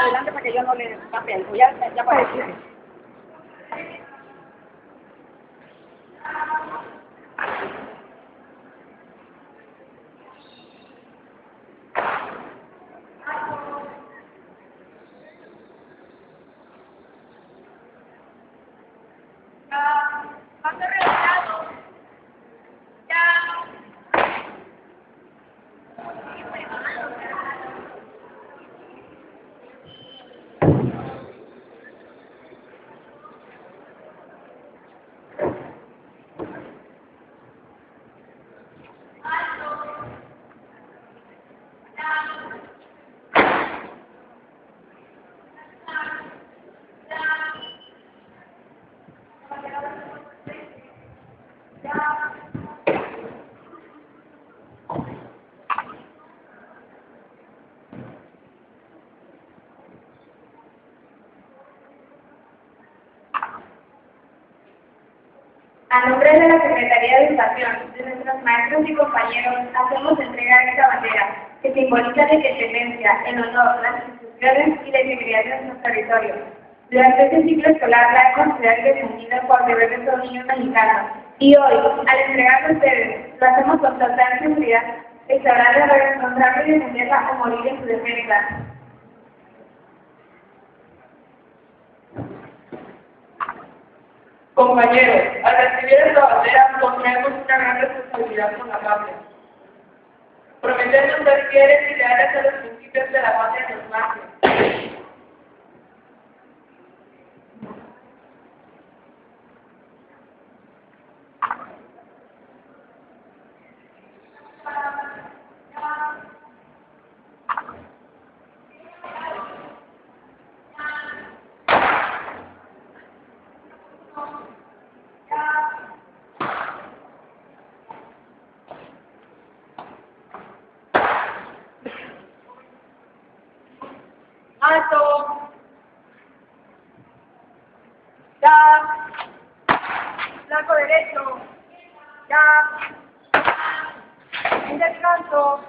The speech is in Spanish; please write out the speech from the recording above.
adelante para que yo no le pase algo. Ya, ya para decirle. A nombre de la Secretaría de Educación, de nuestros maestros y compañeros, hacemos entrega de esta bandera, que simboliza la independencia, el honor, las instituciones y la integridad de nuestro territorio. Durante este ciclo escolar la hemos defendida por deber de todo niño mexicano. Y hoy, al entregarla a ustedes, lo hacemos con total seguridad sabrán de responsable y defenderla o morir en su defensa. Compañeros, al recibir esta bandera contraemos una gran responsabilidad con la patria. Prometemos ser fieles y leales a los principios de la patria que nos nace. ¡Alto! ¡Ya! ¡Blanco derecho! ¡Ya! ¡Un descanso!